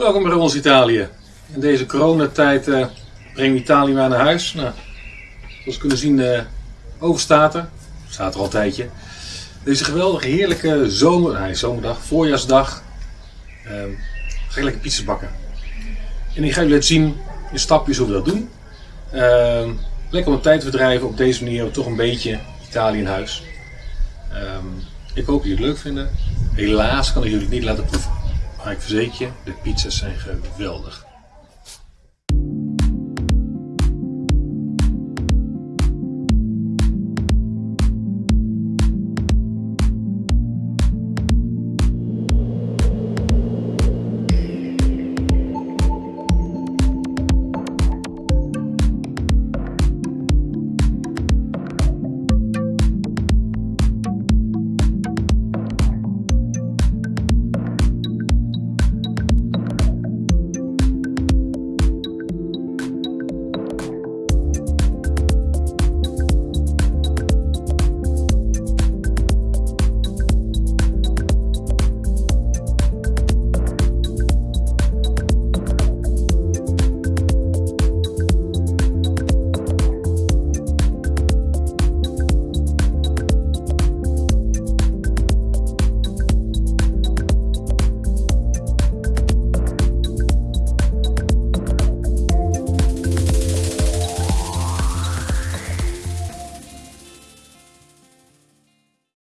Welkom bij ons Italië. In deze coronatijd uh, brengen we Italië maar naar huis. Nou, zoals we kunnen zien, uh, overstaat er. Staat er al een tijdje. Deze geweldige, heerlijke zomer, nee, zomerdag, voorjaarsdag. Uh, ga ik lekker pizza's bakken. En ik ga jullie laten zien in stapjes hoe we dat doen. Uh, lekker om de tijd te verdrijven. Op deze manier toch een beetje Italië in huis. Um, ik hoop dat jullie het leuk vinden. Helaas kan ik jullie het niet laten proeven. Maar ik verzeker je, de pizza's zijn geweldig.